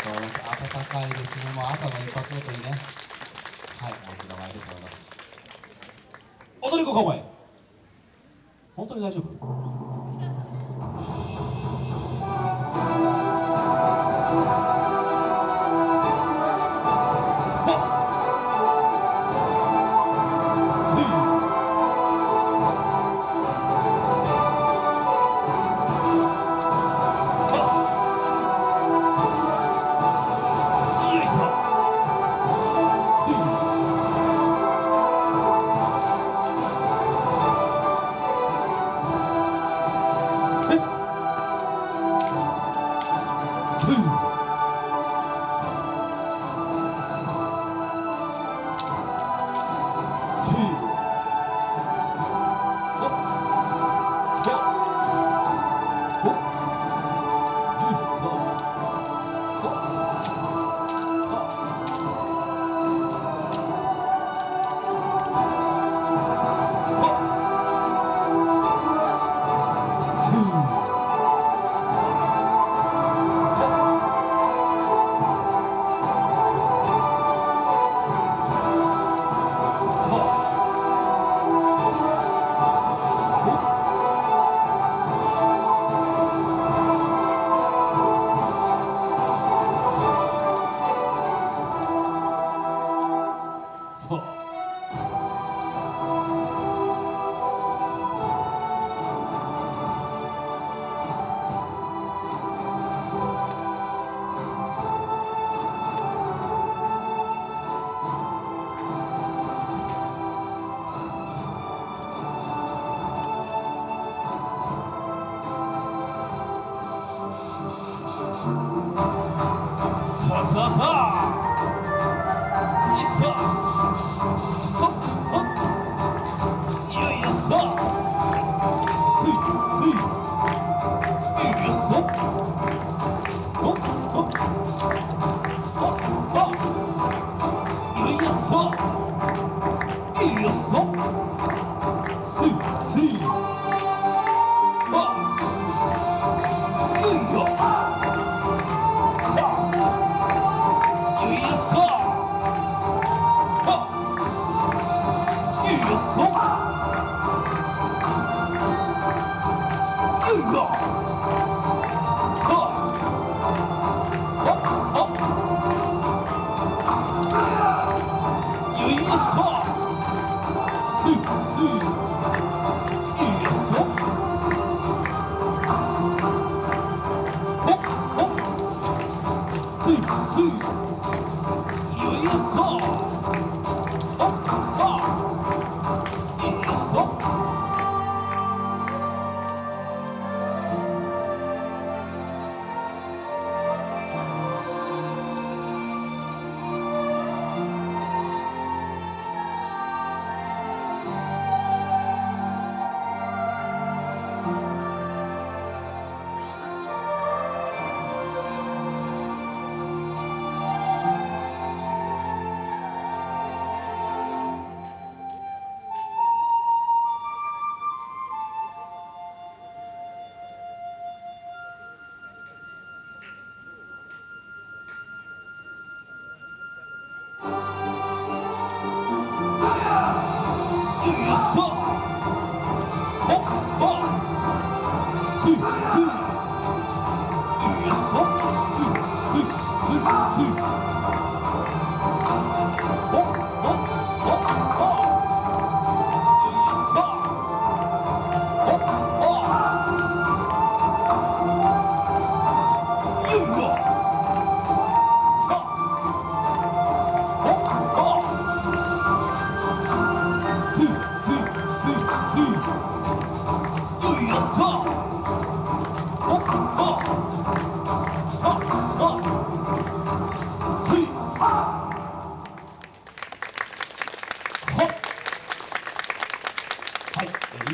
とうございます。暖かいですね。もう朝の一発ごとにね。はい。大きな前でございます。踊り子かお前本当に大丈夫？Brasil!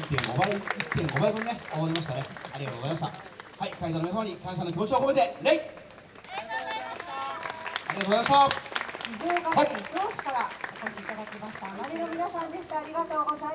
1.5倍1.5倍分ね終わりましたねありがとうございましたはい会場の皆様に感謝の気持ちを込めて礼ありがとうございました静岡県伊東市からお越しいただきましたマネの皆さんでしたありがとうございます